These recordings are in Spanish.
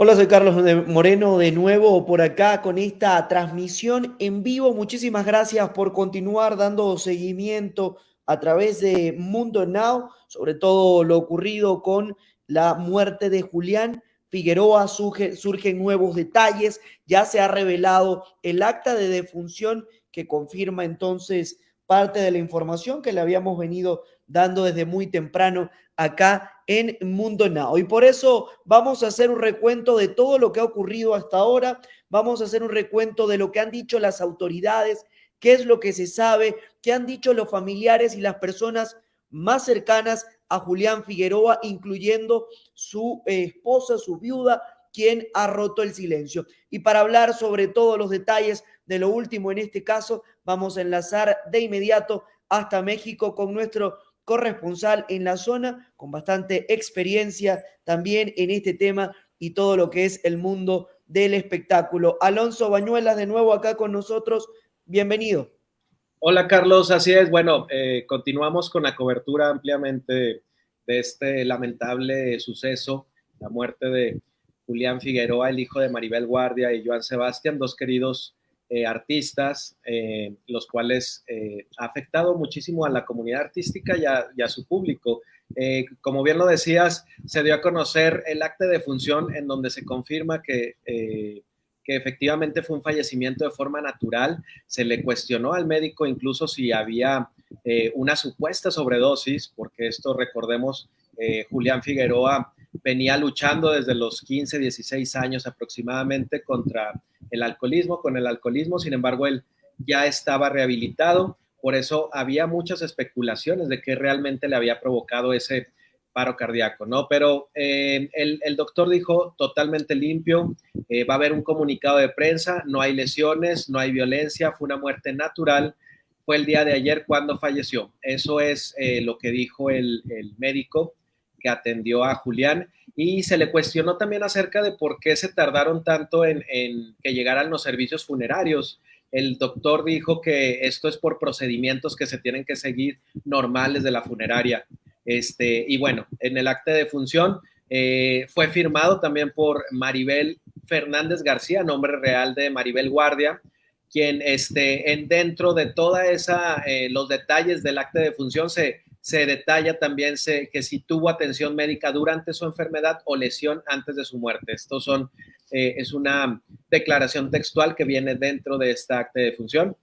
Hola, soy Carlos Moreno de nuevo por acá con esta transmisión en vivo. Muchísimas gracias por continuar dando seguimiento a través de Mundo Now, sobre todo lo ocurrido con la muerte de Julián Figueroa. surgen nuevos detalles, ya se ha revelado el acta de defunción que confirma entonces parte de la información que le habíamos venido dando desde muy temprano acá en Mundo Now. Y por eso vamos a hacer un recuento de todo lo que ha ocurrido hasta ahora, vamos a hacer un recuento de lo que han dicho las autoridades, qué es lo que se sabe, qué han dicho los familiares y las personas más cercanas a Julián Figueroa, incluyendo su eh, esposa, su viuda, quien ha roto el silencio. Y para hablar sobre todos los detalles de lo último en este caso, vamos a enlazar de inmediato hasta México con nuestro corresponsal en la zona, con bastante experiencia también en este tema y todo lo que es el mundo del espectáculo. Alonso Bañuelas, de nuevo acá con nosotros, bienvenido. Hola Carlos, así es. Bueno, eh, continuamos con la cobertura ampliamente de este lamentable suceso, la muerte de Julián Figueroa, el hijo de Maribel Guardia y Joan Sebastián, dos queridos eh, artistas, eh, los cuales eh, ha afectado muchísimo a la comunidad artística y a, su público. como bien lo decías, se dio a conocer el acta de función en donde se confirma que, que efectivamente fue un fallecimiento de forma natural. Se le cuestionó al médico incluso si había una supuesta sobredosis, porque esto recordemos, Julián Figueroa venía luchando desde los 15, 16 años aproximadamente contra el alcoholismo, con el alcoholismo, sin embargo, él ya estaba rehabilitado, por eso había muchas especulaciones de que realmente le había provocado ese paro cardíaco, ¿no? Pero eh, el, doctor dijo totalmente limpio, eh, va a haber un comunicado de prensa, no hay lesiones, no hay violencia, fue una muerte natural, fue el día de ayer cuando falleció. Eso es eh, lo que dijo el, el médico que atendió a Julián y se le cuestionó también acerca de por qué se tardaron tanto en, que llegaran los servicios funerarios. El doctor dijo que esto es por procedimientos que se tienen que seguir normales de la funeraria. Este, y bueno, en el acta de función eh, fue firmado también por Maribel Fernández García, nombre real de Maribel Guardia, quien este, en, dentro de toda esa, eh, los detalles del acta de función se, se detalla también que si tuvo atención médica durante su enfermedad o lesión antes de su muerte. Esto son, eh, es una declaración textual que viene dentro de esta acta de función.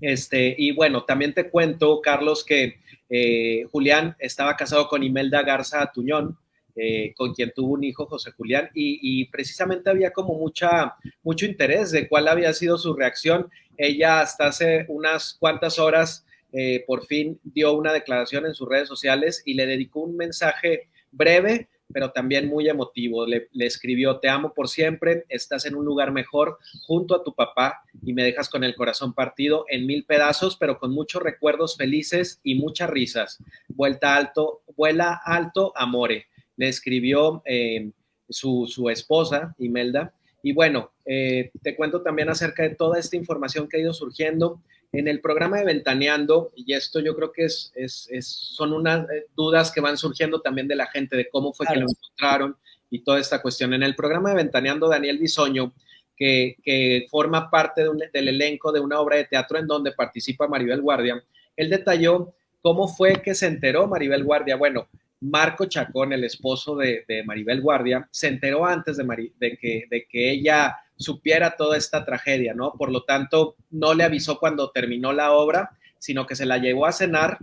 Este, y bueno, también te cuento, Carlos, que eh, Julián estaba casado con Imelda Garza Tuñón, eh, con quien tuvo un hijo, José Julián, y, y, precisamente había como mucha, mucho interés de cuál había sido su reacción. Ella hasta hace unas cuantas horas eh, por fin dio una declaración en sus redes sociales y le dedicó un mensaje breve, pero también muy emotivo. Le, escribió, te amo por siempre, estás en un lugar mejor junto a tu papá y me dejas con el corazón partido en mil pedazos, pero con muchos recuerdos felices y muchas risas. Vuelta alto, vuela alto, amore. Le escribió eh, su, su, esposa, Imelda. Y bueno, eh, te cuento también acerca de toda esta información que ha ido surgiendo en el programa de Ventaneando, y esto yo creo que es, es, son unas eh, dudas que van surgiendo también de la gente de cómo fue que lo encontraron y toda esta cuestión. En el programa de Ventaneando, Daniel Bisoño, que, que forma parte del elenco de una obra de teatro en donde participa Maribel Guardia, él detalló cómo fue que se enteró Maribel Guardia. Bueno, Marco Chacón, el esposo de, Maribel Guardia, se enteró antes de, de, que, de que ella supiera toda esta tragedia, ¿no? Por lo tanto, no le avisó cuando terminó la obra, sino que se la llevó a cenar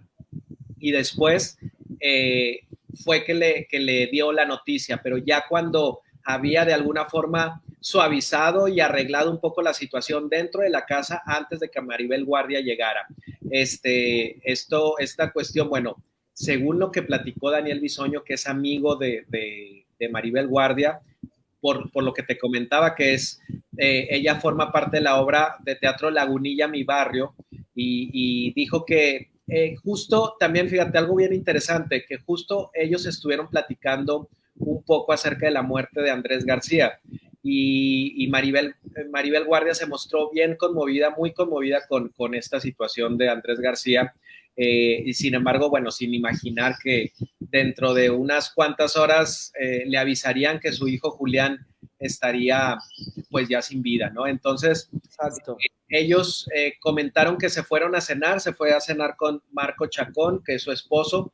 y después eh, fue que le, que le dio la noticia, pero ya cuando había de alguna forma suavizado y arreglado un poco la situación dentro de la casa antes de que Maribel Guardia llegara. Este, esto, esta cuestión, bueno, según lo que platicó Daniel Bisoño, que es amigo de, de Maribel Guardia, por, lo que te comentaba, que es, eh, ella forma parte de la obra de teatro Lagunilla, mi barrio, y, dijo que eh, justo, también fíjate, algo bien interesante, que justo ellos estuvieron platicando un poco acerca de la muerte de Andrés García. Y, Maribel, Maribel Guardia se mostró bien conmovida, muy conmovida con, con esta situación de Andrés García. Eh, y sin embargo, bueno, sin imaginar que dentro de unas cuantas horas eh, le avisarían que su hijo Julián estaría pues ya sin vida, ¿no? Entonces, ellos eh, comentaron que se fueron a cenar, se fue a cenar con Marco Chacón, que es su esposo,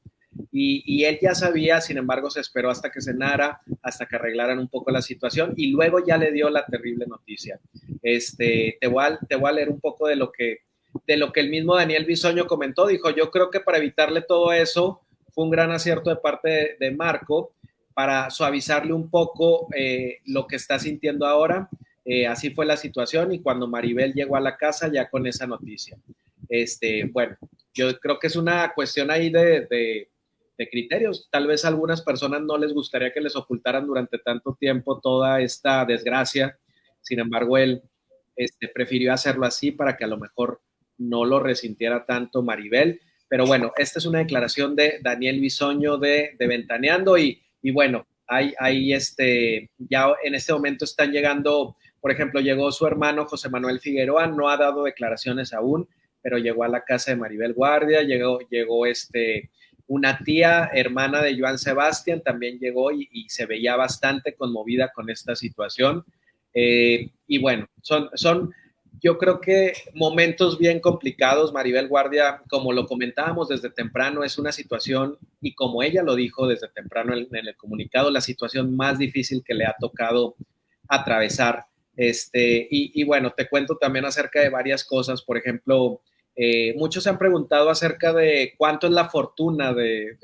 y, él ya sabía, sin embargo, se esperó hasta que cenara, hasta que arreglaran un poco la situación y luego ya le dio la terrible noticia. Este, te voy a, te voy a leer un poco de lo que de lo que el mismo Daniel Bisoño comentó. Dijo, yo creo que para evitarle todo eso fue un gran acierto de parte de, Marco para suavizarle un poco eh, lo que está sintiendo ahora. Eh, así fue la situación y cuando Maribel llegó a la casa ya con esa noticia. Este, bueno, yo creo que es una cuestión ahí de de criterios. Tal vez a algunas personas no les gustaría que les ocultaran durante tanto tiempo toda esta desgracia. Sin embargo, él este, prefirió hacerlo así para que a lo mejor no lo resintiera tanto Maribel. Pero bueno, esta es una declaración de Daniel Bisoño de, de Ventaneando y, y bueno, hay, hay este, ya en este momento están llegando, por ejemplo, llegó su hermano José Manuel Figueroa, no ha dado declaraciones aún, pero llegó a la casa de Maribel Guardia, llegó, llegó este una tía hermana de Joan Sebastián también llegó y, se veía bastante conmovida con esta situación. Eh, y bueno, son, son, yo creo que momentos bien complicados. Maribel Guardia, como lo comentábamos desde temprano, es una situación, y como ella lo dijo desde temprano en, el comunicado, la situación más difícil que le ha tocado atravesar. Este, y, bueno, te cuento también acerca de varias cosas. Por ejemplo, eh, muchos se han preguntado acerca de cuánto es la fortuna de,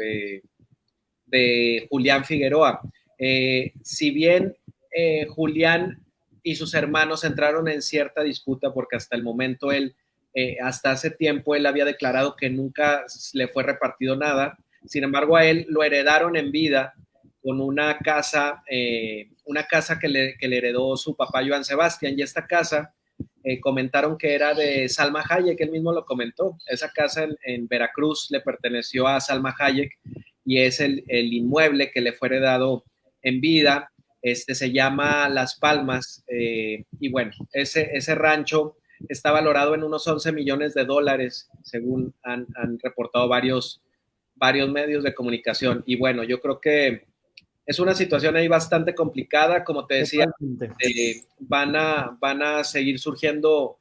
de, Julián Figueroa. Eh, si bien eh, Julián y sus hermanos entraron en cierta disputa porque hasta el momento él, hasta hace tiempo él había declarado que nunca le fue repartido nada, sin embargo a él lo heredaron en vida con una casa, una casa que le, que le heredó su papá Joan Sebastián y esta casa eh, comentaron que era de Salma Hayek, él mismo lo comentó. Esa casa en, Veracruz le perteneció a Salma Hayek y es el, inmueble que le fue heredado en vida. Este se llama Las Palmas eh, y bueno, ese, ese rancho está valorado en unos 11 millones de dólares, según han, han reportado varios, varios medios de comunicación. Y bueno, yo creo que es una situación ahí bastante complicada, como te decía, eh, van, a, van a seguir surgiendo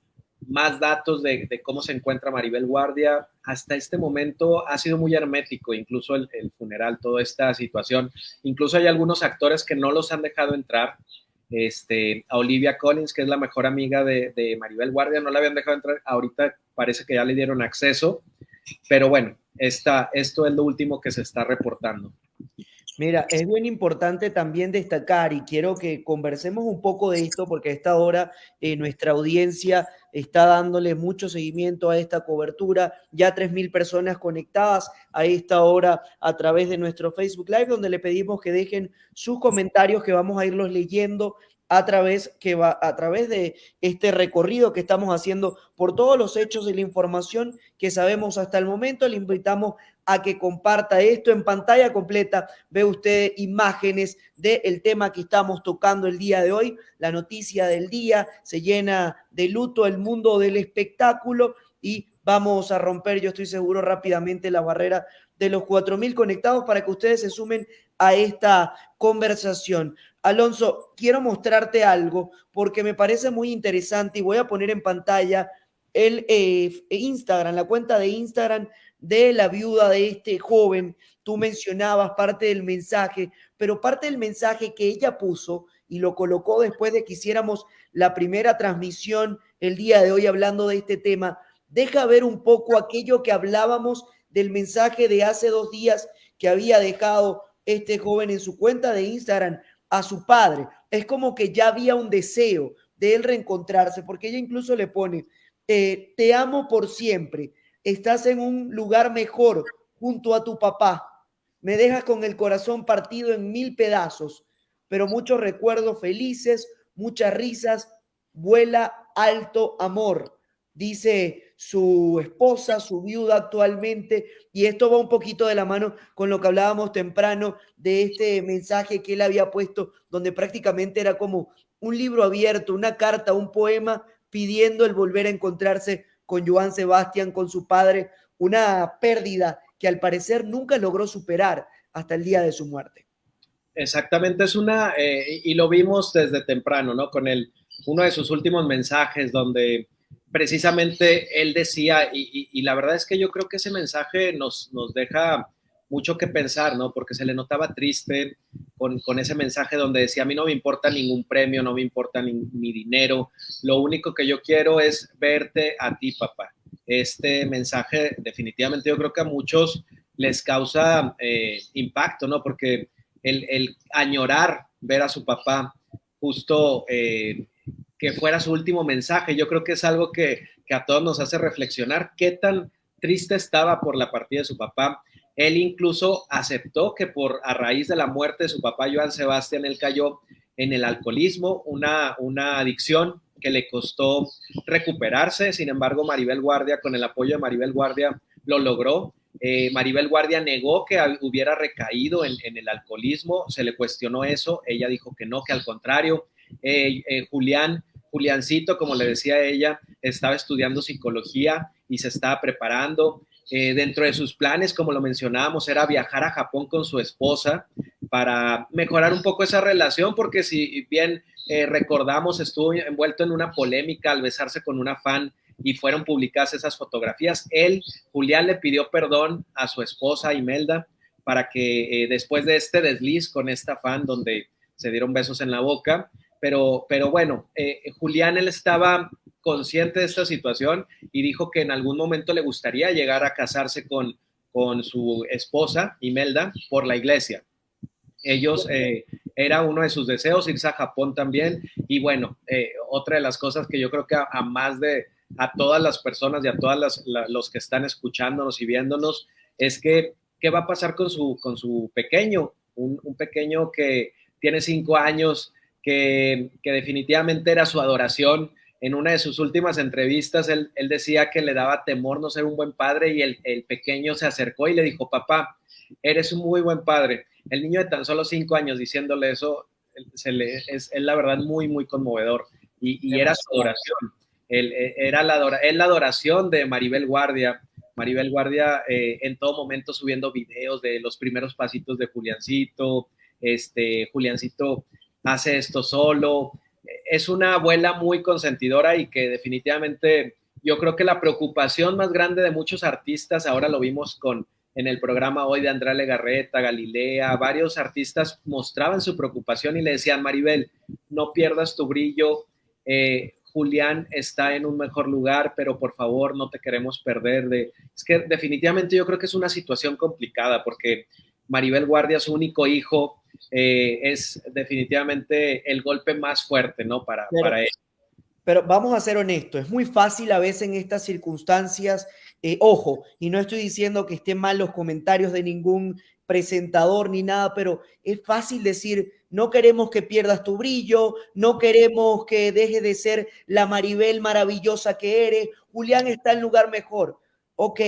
más datos de, cómo se encuentra Maribel Guardia. Hasta este momento ha sido muy hermético, incluso el, funeral, toda esta situación. Incluso hay algunos actores que no los han dejado entrar. Este, a Olivia Collins, que es la mejor amiga de, Maribel Guardia, no la habían dejado entrar. Ahorita parece que ya le dieron acceso. Pero bueno, esta, esto es lo último que se está reportando. Mira, es bien importante también destacar y quiero que conversemos un poco de esto porque a esta hora eh, nuestra audiencia está dándole mucho seguimiento a esta cobertura. Ya 3.000 personas conectadas a esta hora a través de nuestro Facebook Live, donde le pedimos que dejen sus comentarios que vamos a irlos leyendo a través, que va, a través de este recorrido que estamos haciendo por todos los hechos y la información que sabemos hasta el momento. Le invitamos a que comparta esto en pantalla completa. Ve usted imágenes del tema que estamos tocando el día de hoy. La noticia del día se llena de luto el mundo del espectáculo y vamos a romper, yo estoy seguro, rápidamente la barrera de los 4.000 conectados para que ustedes se sumen a esta conversación. Alonso, quiero mostrarte algo porque me parece muy interesante y voy a poner en pantalla el eh, Instagram, la cuenta de Instagram de la viuda de este joven. Tú mencionabas parte del mensaje, pero parte del mensaje que ella puso y lo colocó después de que hiciéramos la primera transmisión el día de hoy hablando de este tema, deja ver un poco aquello que hablábamos del mensaje de hace dos días que había dejado este joven en su cuenta de Instagram a su padre. Es como que ya había un deseo de él reencontrarse, porque ella incluso le pone, eh, te amo por siempre, estás en un lugar mejor junto a tu papá, me dejas con el corazón partido en mil pedazos, pero muchos recuerdos felices, muchas risas, vuela alto amor, dice su esposa, su viuda actualmente, y esto va un poquito de la mano con lo que hablábamos temprano de este mensaje que él había puesto, donde prácticamente era como un libro abierto, una carta, un poema pidiendo el volver a encontrarse con Joan Sebastián, con su padre, una pérdida que al parecer nunca logró superar hasta el día de su muerte. Exactamente, es una, eh, y lo vimos desde temprano, ¿no? Con el, uno de sus últimos mensajes donde precisamente él decía, y, la verdad es que yo creo que ese mensaje nos, nos deja mucho que pensar, ¿no? Porque se le notaba triste con, con, ese mensaje donde decía, a mí no me importa ningún premio, no me importa ni, mi dinero, lo único que yo quiero es verte a ti, papá. Este mensaje definitivamente yo creo que a muchos les causa eh, impacto, ¿no? Porque el, añorar ver a su papá justo eh, que fuera su último mensaje, yo creo que es algo que, que a todos nos hace reflexionar qué tan triste estaba por la partida de su papá. Él incluso aceptó que por a raíz de la muerte de su papá Joan Sebastián, él cayó en el alcoholismo, una, una adicción que le costó recuperarse. Sin embargo, Maribel Guardia, con el apoyo de Maribel Guardia, lo logró eh, Maribel Guardia negó que hubiera recaído en, el alcoholismo, se le cuestionó eso, ella dijo que no, que al contrario. Eh, eh, Julián, Juliancito, como le decía ella, estaba estudiando psicología y se estaba preparando. dentro de sus planes, como lo mencionábamos, era viajar a Japón con su esposa para mejorar un poco esa relación, porque si bien recordamos, estuvo envuelto en una polémica al besarse con una fan y fueron publicadas esas fotografías. Él, Julián, le pidió perdón a su esposa Imelda para que eh, después de este desliz con esta fan donde se dieron besos en la boca, pero, pero bueno, eh, Julián, él estaba consciente de esta situación y dijo que en algún momento le gustaría llegar a casarse con, con su esposa Imelda por la iglesia. Ellos, eh, era uno de sus deseos irse a Japón también. Y bueno, otra de las cosas que yo creo que a más de, a todas las personas y a todos los que están escuchándonos y viéndonos es que, ¿qué va a pasar con su, con su pequeño? Un, pequeño que tiene cinco años, que, definitivamente era su adoración. En una de sus últimas entrevistas, él, decía que le daba temor no ser un buen padre y el, pequeño se acercó y le dijo, papá, eres un muy buen padre. El niño de tan solo cinco años diciéndole eso, se le, es, la verdad muy, muy conmovedor. Y, y era su adoración. Eh, era la, la adoración de Maribel Guardia. Maribel Guardia eh, en todo momento subiendo videos de los primeros pasitos de Juliancito, este, Juliancito hace esto solo. Es una abuela muy consentidora y que definitivamente yo creo que la preocupación más grande de muchos artistas, ahora lo vimos con en el programa hoy de Andrea Legarreta, Galilea, varios artistas mostraban su preocupación y le decían, Maribel, no pierdas tu brillo, eh, Julián está en un mejor lugar, pero por favor no te queremos perder. De... Es que definitivamente yo creo que es una situación complicada porque Maribel Guardia, su único hijo, eh, es definitivamente el golpe más fuerte, ¿no? Para, para él. Pero vamos a ser honestos, es muy fácil a veces en estas circunstancias, eh, ojo, y no estoy diciendo que estén mal los comentarios de ningún presentador ni nada, pero es fácil decir, no queremos que pierdas tu brillo, no queremos que dejes de ser la Maribel maravillosa que eres, Julián está en lugar mejor. Ok,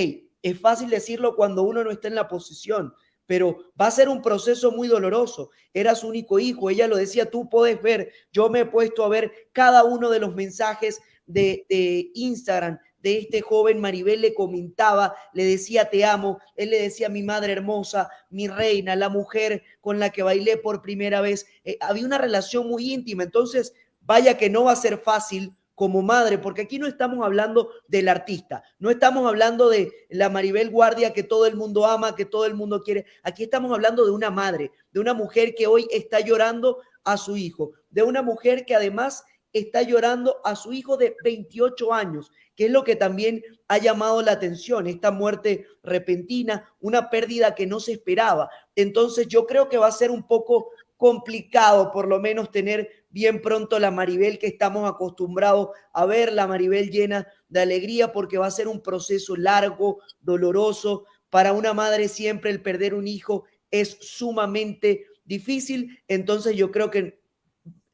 es fácil decirlo cuando uno no está en la posición, pero va a ser un proceso muy doloroso. Era su único hijo, ella lo decía, tú puedes ver, yo me he puesto a ver cada uno de los mensajes de, Instagram de este joven Maribel le comentaba, le decía te amo, él le decía mi madre hermosa, mi reina, la mujer con la que bailé por primera vez. Eh, había una relación muy íntima, entonces vaya que no va a ser fácil como madre, porque aquí no estamos hablando del artista, no estamos hablando de la Maribel Guardia que todo el mundo ama, que todo el mundo quiere, aquí estamos hablando de una madre, de una mujer que hoy está llorando a su hijo, de una mujer que además está llorando a su hijo de 28 años, que es lo que también ha llamado la atención, esta muerte repentina, una pérdida que no se esperaba. Entonces yo creo que va a ser un poco complicado por lo menos tener bien pronto la Maribel que estamos acostumbrados a ver, la Maribel llena de alegría porque va a ser un proceso largo, doloroso. Para una madre siempre el perder un hijo es sumamente difícil. Entonces yo creo que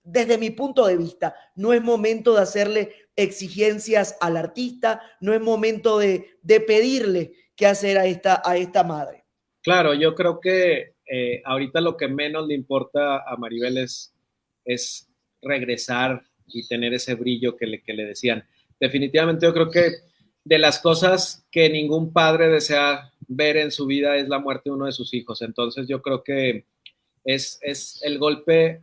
desde mi punto de vista, no es momento de hacerle exigencias al artista, no es momento de, pedirle qué hacer a esta, a esta madre. Claro, yo creo que eh, ahorita lo que menos le importa a Maribel es, es regresar y tener ese brillo que le, que le decían. Definitivamente yo creo que de las cosas que ningún padre desea ver en su vida es la muerte de uno de sus hijos. Entonces yo creo que es, es el golpe,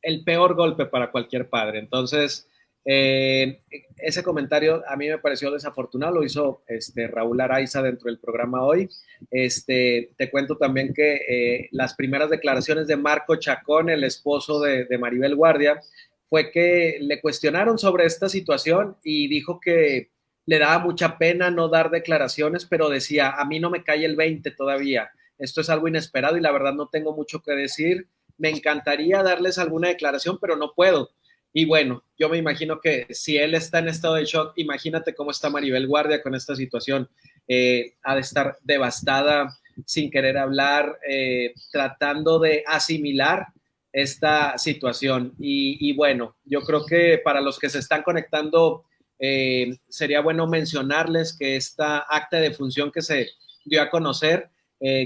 el peor golpe para cualquier padre. Entonces, eh, ese comentario a mí me pareció desafortunado, lo hizo este, Raúl Araiza dentro del programa hoy. Este, te cuento también que eh, las primeras declaraciones de Marco Chacón, el esposo de, de, Maribel Guardia, fue que le cuestionaron sobre esta situación y dijo que le daba mucha pena no dar declaraciones, pero decía, a mí no me cae el 20 todavía, esto es algo inesperado y la verdad no tengo mucho que decir, me encantaría darles alguna declaración, pero no puedo y bueno, yo me imagino que si él está en estado de shock, imagínate cómo está Maribel Guardia con esta situación. Eh, ha de estar devastada, sin querer hablar, eh, tratando de asimilar esta situación. Y, bueno, yo creo que para los que se están conectando, eh, sería bueno mencionarles que esta acta de función que se dio a conocer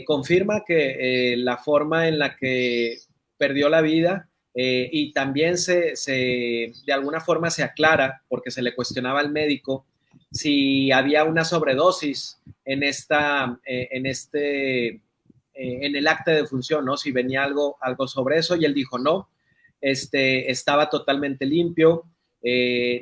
confirma que la forma en la que perdió la vida eh, y también se, de alguna forma se aclara, porque se le cuestionaba al médico, si había una sobredosis en, esta, eh, en, este, eh, en el acta de función, ¿no? Si venía algo, algo sobre eso y él dijo no, este, estaba totalmente limpio,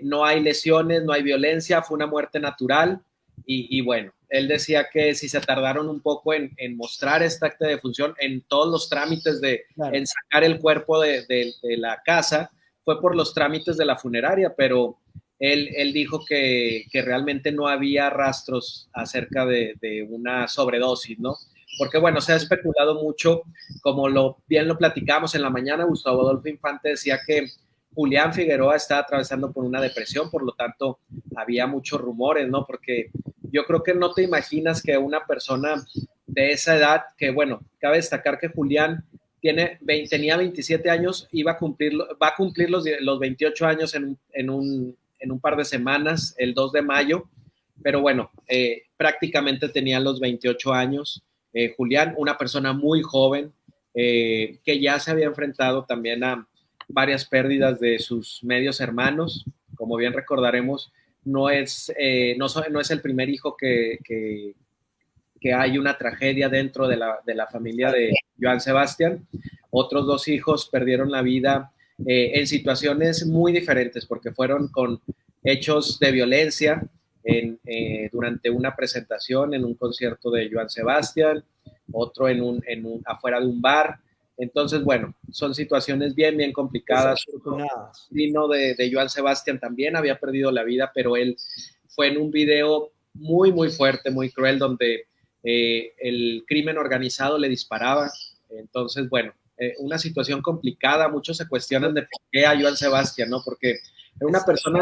no hay lesiones, no hay violencia, fue una muerte natural y, bueno, él decía que si se tardaron un poco en, mostrar esta acta de función en todos los trámites de en sacar el cuerpo de, la casa, fue por los trámites de la funeraria, pero él, él dijo que, realmente no había rastros acerca de, una sobredosis, ¿no? Porque bueno, se ha especulado mucho, como lo bien lo platicamos en la mañana, Gustavo Adolfo Infante decía que Julián Figueroa estaba atravesando por una depresión, por lo tanto había muchos rumores, ¿no? Porque yo creo que no te imaginas que una persona de esa edad, que bueno, cabe destacar que Julián tiene, tenía 27 años, iba a cumplir, va a cumplir los, los 28 años en, en, un, en, un, par de semanas, el 2 de mayo, pero bueno, eh, prácticamente tenía los 28 años. Eh, Julián, una persona muy joven, eh, que ya se había enfrentado también a varias pérdidas de sus medios hermanos, como bien recordaremos, no es, eh, no, no, es el primer hijo que, que, hay una tragedia dentro de la, de la, familia de Joan Sebastián. Otros dos hijos perdieron la vida eh, en situaciones muy diferentes porque fueron con hechos de violencia en, eh, durante una presentación en un concierto de Joan Sebastián, otro en un, en un, afuera de un bar. Entonces, bueno, son situaciones bien, bien complicadas. Vino de, de Joan Sebastián también había perdido la vida, pero él fue en un video muy, muy fuerte, muy cruel, donde eh, el crimen organizado le disparaba. Entonces, bueno, eh, una situación complicada. Muchos se cuestionan de por qué a Joan Sebastián, ¿no? Porque era una persona,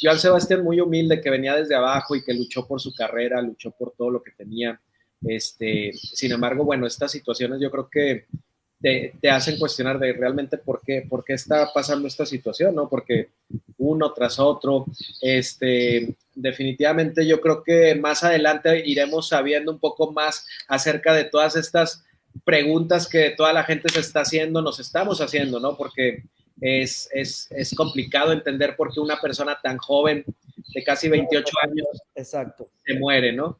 Joan Sebastián muy humilde, que venía desde abajo y que luchó por su carrera, luchó por todo lo que tenía. Este, sin embargo, bueno, estas situaciones yo creo que te, hacen cuestionar de realmente por qué, por qué está pasando esta situación, ¿no? Porque uno tras otro, este, definitivamente yo creo que más adelante iremos sabiendo un poco más acerca de todas estas preguntas que toda la gente se está haciendo, nos estamos haciendo, ¿no? Porque es, es, es complicado entender por qué una persona tan joven, de casi 28 años, Exacto. se muere, ¿no?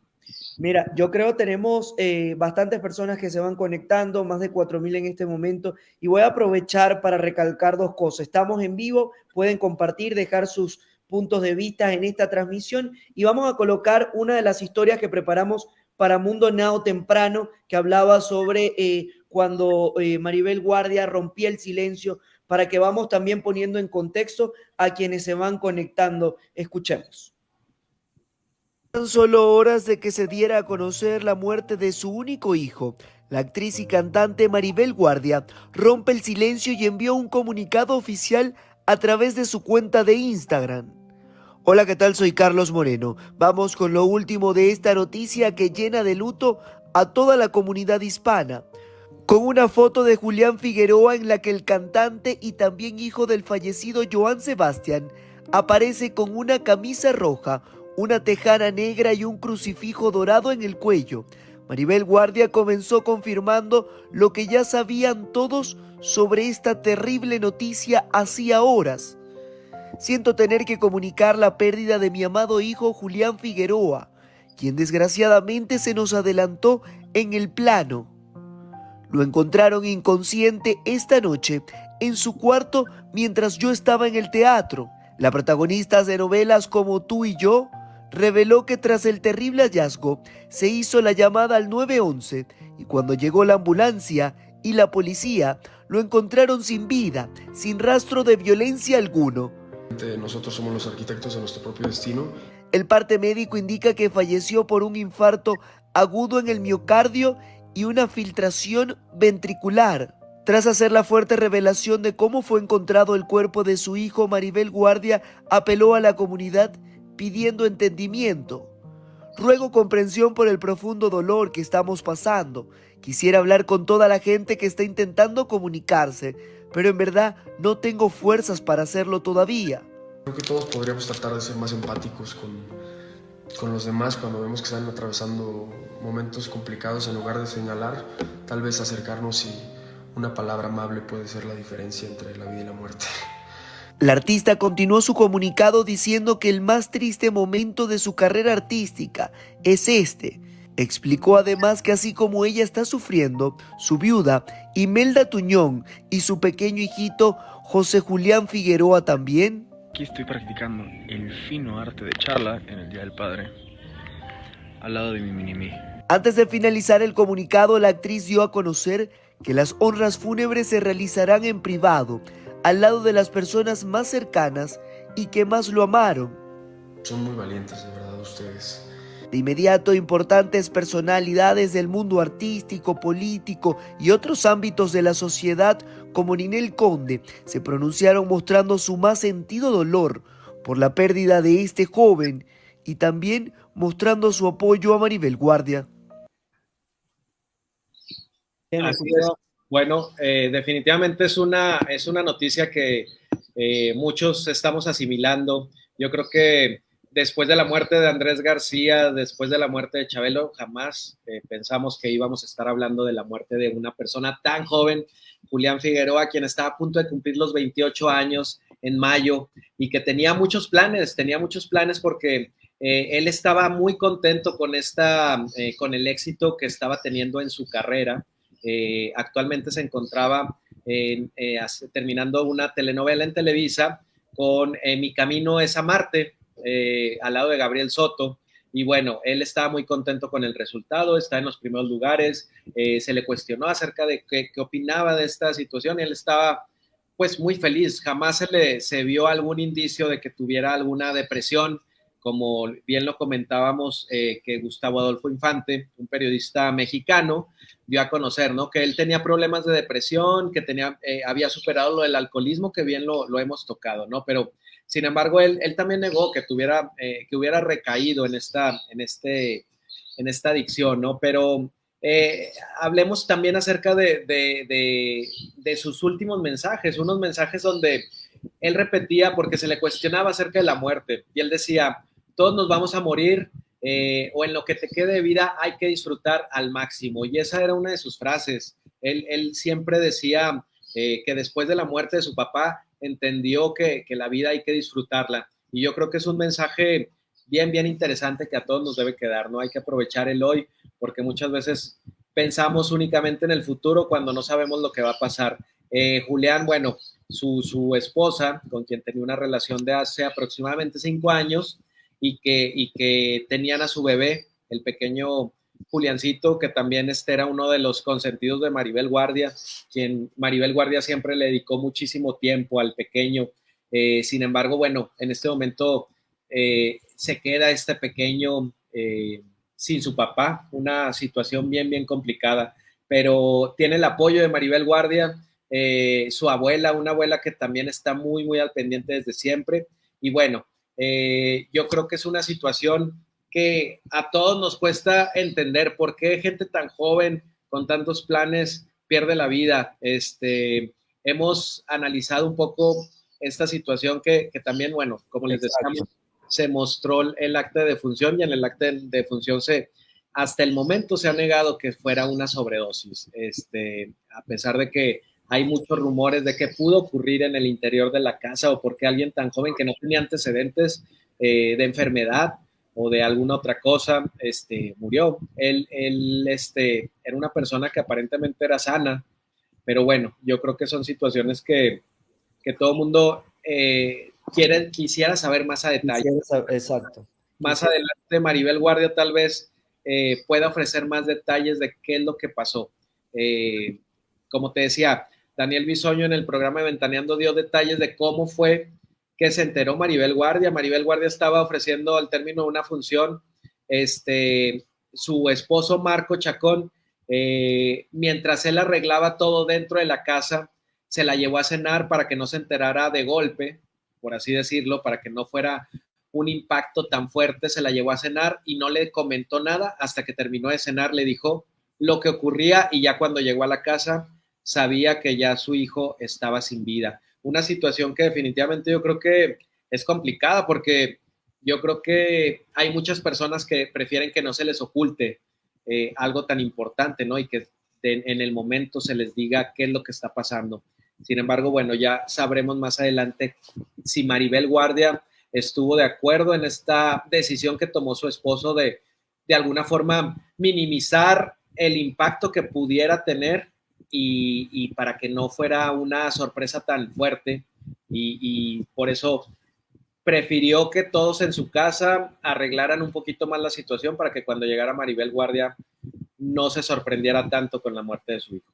Mira, yo creo tenemos eh, bastantes personas que se van conectando, más de 4.000 en este momento, y voy a aprovechar para recalcar dos cosas. Estamos en vivo, pueden compartir, dejar sus puntos de vista en esta transmisión y vamos a colocar una de las historias que preparamos para Mundo Now temprano, que hablaba sobre eh, cuando eh, Maribel Guardia rompía el silencio, para que vamos también poniendo en contexto a quienes se van conectando. Escuchemos. Tan solo horas de que se diera a conocer la muerte de su único hijo, la actriz y cantante Maribel Guardia rompe el silencio y envió un comunicado oficial a través de su cuenta de Instagram. Hola, ¿qué tal? Soy Carlos Moreno. Vamos con lo último de esta noticia que llena de luto a toda la comunidad hispana. Con una foto de Julián Figueroa en la que el cantante y también hijo del fallecido Joan Sebastián aparece con una camisa roja, una tejana negra y un crucifijo dorado en el cuello. Maribel Guardia comenzó confirmando lo que ya sabían todos sobre esta terrible noticia hacía horas. Siento tener que comunicar la pérdida de mi amado hijo Julián Figueroa, quien desgraciadamente se nos adelantó en el plano. lo encontraron inconsciente esta noche en su cuarto mientras yo estaba en el teatro. La protagonista de novelas como Tú y yo reveló que tras el terrible hallazgo se hizo la llamada al 911 y cuando llegó la ambulancia y la policía lo encontraron sin vida, sin rastro de violencia alguno. Nosotros somos los arquitectos de nuestro propio destino. El parte médico indica que falleció por un infarto agudo en el miocardio y una filtración ventricular. Tras hacer la fuerte revelación de cómo fue encontrado el cuerpo de su hijo, Maribel Guardia apeló a la comunidad pidiendo entendimiento. Ruego comprensión por el profundo dolor que estamos pasando. Quisiera hablar con toda la gente que está intentando comunicarse, pero en verdad no tengo fuerzas para hacerlo todavía. Creo que todos podríamos tratar de ser más empáticos con, con los demás cuando vemos que están atravesando momentos complicados en lugar de señalar, tal vez acercarnos y una palabra amable puede ser la diferencia entre la vida y la muerte. La artista continuó su comunicado diciendo que el más triste momento de su carrera artística es este. Explicó además que así como ella está sufriendo, su viuda Imelda Tuñón y su pequeño hijito José Julián Figueroa también. Aquí estoy practicando el fino arte de charla en el Día del Padre, al lado de mi mini Antes de finalizar el comunicado, la actriz dio a conocer que las honras fúnebres se realizarán en privado, al lado de las personas más cercanas y que más lo amaron. Son muy valientes, de verdad, ustedes. De inmediato, importantes personalidades del mundo artístico, político y otros ámbitos de la sociedad, como Ninel Conde, se pronunciaron mostrando su más sentido dolor por la pérdida de este joven y también mostrando su apoyo a Maribel Guardia. Bueno, eh, definitivamente es una, es una noticia que eh, muchos estamos asimilando. Yo creo que después de la muerte de Andrés García, después de la muerte de Chabelo, jamás eh, pensamos que íbamos a estar hablando de la muerte de una persona tan joven, Julián Figueroa, quien estaba a punto de cumplir los 28 años en mayo y que tenía muchos planes, tenía muchos planes porque él estaba muy contento con, esta, con el éxito que estaba teniendo en su carrera eh, actualmente se encontraba eh, terminando una telenovela en Televisa con eh, Mi Camino es a Marte, al lado de Gabriel Soto. Y bueno, él estaba muy contento con el resultado, está en los primeros lugares, se le cuestionó acerca de qué, opinaba de esta situación él estaba pues muy feliz, jamás se le se vio algún indicio de que tuviera alguna depresión, como bien lo comentábamos, eh, que Gustavo Adolfo Infante, un periodista mexicano, dio a conocer, ¿no? Que él tenía problemas de depresión, que tenía, eh, había superado lo del alcoholismo, que bien lo, hemos tocado, ¿no? Pero, sin embargo, él, él también negó que tuviera, eh, que hubiera recaído en esta, en este, en esta adicción, ¿no? Pero hablemos también acerca de, de, de sus últimos mensajes, unos mensajes donde él repetía porque se le cuestionaba acerca de la muerte y él decía, todos nos vamos a morir eh, o en lo que te quede de vida hay que disfrutar al máximo. Y esa era una de sus frases. Él, siempre decía eh, que después de la muerte de su papá entendió que, la vida hay que disfrutarla. Y yo creo que es un mensaje bien, bien interesante que a todos nos debe quedar, ¿no? Hay que aprovechar el hoy porque muchas veces pensamos únicamente en el futuro cuando no sabemos lo que va a pasar. Eh, Julián, bueno, su, su, esposa, con quien tenía una relación de hace aproximadamente cinco años, y que, y que tenían a su bebé, el pequeño Juliancito, que también este era uno de los consentidos de Maribel Guardia, quien Maribel Guardia siempre le dedicó muchísimo tiempo al pequeño. Eh, sin embargo, bueno, en este momento eh, se queda este pequeño eh, sin su papá, una situación bien, bien complicada, pero tiene el apoyo de Maribel Guardia, su abuela, una abuela que también está muy, muy al pendiente desde siempre. Y bueno, eh, yo creo que es una situación que a todos nos cuesta entender por qué gente tan joven con tantos planes pierde la vida. Este, hemos analizado un poco esta situación que, también, bueno, como les decíamos, se mostró el acta de defunción y en el acta de defunción se, hasta el momento se ha negado que fuera una sobredosis, este, a pesar de que hay muchos rumores de que pudo ocurrir en el interior de la casa o porque alguien tan joven que no tenía antecedentes eh, de enfermedad o de alguna otra cosa, este, murió. Él, él este, era una persona que aparentemente era sana, pero bueno, yo creo que son situaciones que, que todo el mundo eh, quiere, quisiera saber más a detalle. Exacto. Más adelante, Maribel Guardia tal vez eh, pueda ofrecer más detalles de qué es lo que pasó. Como te decía, Daniel Bisoño en el programa de Ventaneando dio detalles de cómo fue que se enteró Maribel Guardia. Maribel Guardia estaba ofreciendo al término de una función, este, su esposo Marco Chacón, eh, mientras él arreglaba todo dentro de la casa, se la llevó a cenar para que no se enterara de golpe, por así decirlo, para que no fuera un impacto tan fuerte, se la llevó a cenar y no le comentó nada hasta que terminó de cenar, le dijo lo que ocurría y ya cuando llegó a la casa sabía que ya su hijo estaba sin vida. Una situación que definitivamente yo creo que es complicada porque yo creo que hay muchas personas que prefieren que no se les oculte eh, algo tan importante, ¿no? Y que en el momento se les diga qué es lo que está pasando. Sin embargo, bueno, ya sabremos más adelante si Maribel Guardia estuvo de acuerdo en esta decisión que tomó su esposo de de alguna forma minimizar el impacto que pudiera tener y, para que no fuera una sorpresa tan fuerte y, por eso prefirió que todos en su casa arreglaran un poquito más la situación para que cuando llegara Maribel Guardia no se sorprendiera tanto con la muerte de su hijo.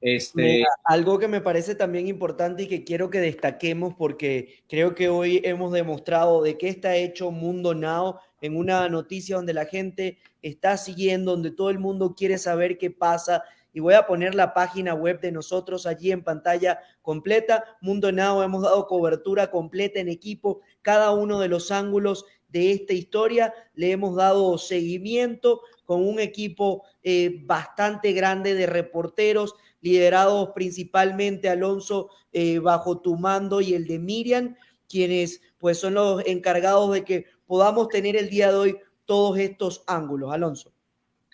Este... algo que me parece también importante y que quiero que destaquemos porque creo que hoy hemos demostrado de qué está hecho Mundo Now en una noticia donde la gente está siguiendo, donde todo el mundo quiere saber qué pasa. Y voy a poner la página web de nosotros allí en pantalla completa. Mundo Now, hemos dado cobertura completa en equipo, cada uno de los ángulos de esta historia. Le hemos dado seguimiento con un equipo eh, bastante grande de reporteros, liderados principalmente, Alonso, eh, bajo tu mando y el de Miriam, quienes pues son los encargados de que podamos tener el día de hoy todos estos ángulos. Alonso.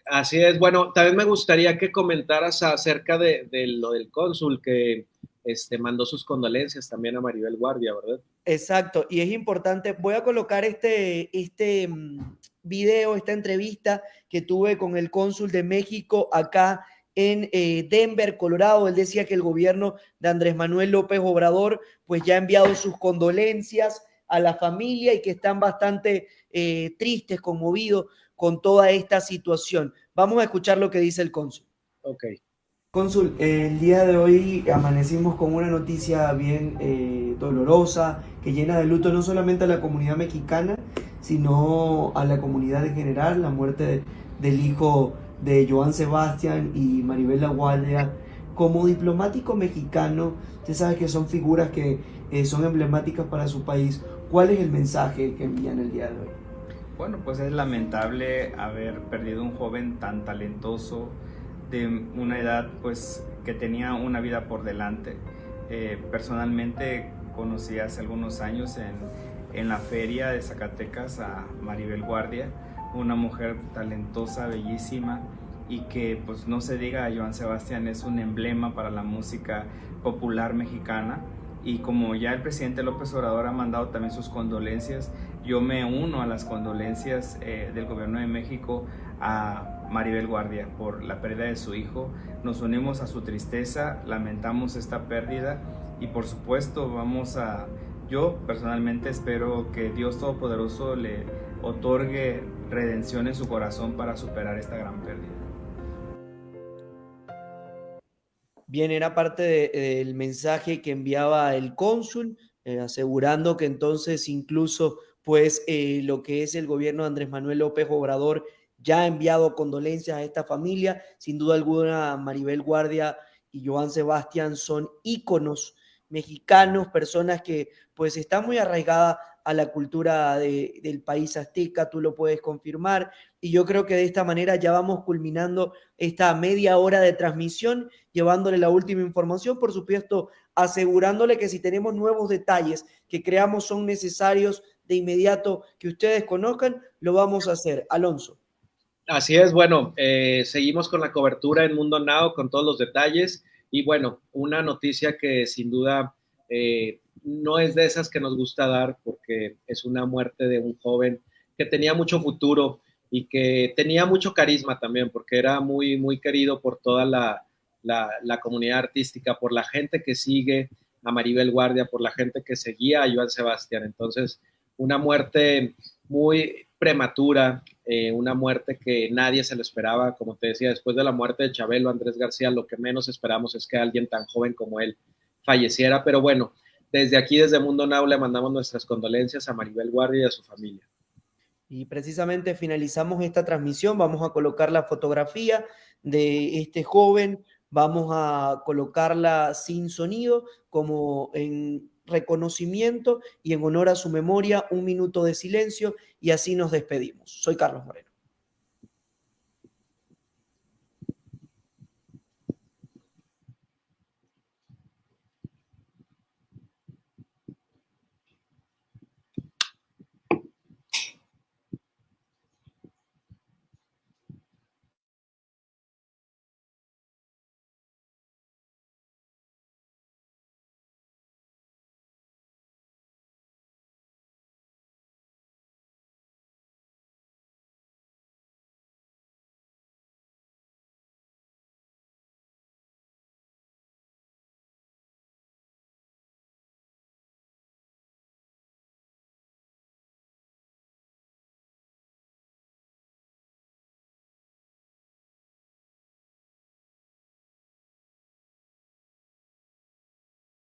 Así es. Bueno, también me gustaría que comentaras acerca de, lo del cónsul que este, mandó sus condolencias también a Maribel Guardia, ¿verdad? Exacto. Y es importante, voy a colocar este, este mm, video, esta entrevista que tuve con el cónsul de México acá en eh, Denver, Colorado. Él decía que el gobierno de Andrés Manuel López Obrador pues ya ha enviado sus condolencias a la familia y que están bastante eh, tristes, conmovidos con toda esta situación. Vamos a escuchar lo que dice el cónsul. Ok. Cónsul, el día de hoy amanecimos con una noticia bien eh, dolorosa, que llena de luto no solamente a la comunidad mexicana, sino a la comunidad en general, la muerte del hijo de Joan Sebastián y Maribel Guardia. Como diplomático mexicano, usted sabe que son figuras que eh, son emblemáticas para su país. ¿Cuál es el mensaje que envían el día de hoy? Bueno, pues es lamentable haber perdido un joven tan talentoso de una edad pues que tenía una vida por delante. Eh, personalmente conocí hace algunos años en, en la feria de Zacatecas a Maribel Guardia, una mujer talentosa, bellísima y que pues no se diga, Joan Sebastián es un emblema para la música popular mexicana y como ya el presidente López Obrador ha mandado también sus condolencias, yo me uno a las condolencias eh, del gobierno de México a Maribel Guardia por la pérdida de su hijo. Nos unimos a su tristeza, lamentamos esta pérdida y por supuesto vamos a, yo personalmente espero que Dios Todopoderoso le otorgue redención en su corazón para superar esta gran pérdida. Bien, era parte del mensaje que enviaba el cónsul, eh, asegurando que entonces incluso pues eh, lo que es el gobierno de Andrés Manuel López Obrador ya ha enviado condolencias a esta familia. Sin duda alguna, Maribel Guardia y Joan Sebastián son íconos mexicanos, personas que pues están muy arraigadas a la cultura del país azteca, tú lo puedes confirmar. Y yo creo que de esta manera ya vamos culminando esta media hora de transmisión, llevándole la última información, por supuesto, asegurándole que si tenemos nuevos detalles que creamos son necesarios de inmediato que ustedes conozcan, lo vamos a hacer. Alonso. Así es, bueno, eh, seguimos con la cobertura en Mundo Now con todos los detalles y bueno, una noticia que sin duda eh, no es de esas que nos gusta dar porque es una muerte de un joven que tenía mucho futuro y que tenía mucho carisma también porque era muy, muy querido por toda la, la, comunidad artística, por la gente que sigue a Maribel Guardia, por la gente que seguía a Joan Sebastián. Entonces, una muerte muy prematura, eh, una muerte que nadie se le esperaba, como te decía, después de la muerte de Chabelo, Andrés García, lo que menos esperamos es que alguien tan joven como él falleciera, pero bueno, desde aquí, desde Mundo Now, le mandamos nuestras condolencias a Maribel Guardia y a su familia. Y precisamente finalizamos esta transmisión, vamos a colocar la fotografía de este joven, vamos a colocarla sin sonido como en reconocimiento y en honor a su memoria, un minuto de silencio y así nos despedimos. Soy Carlos Moreno.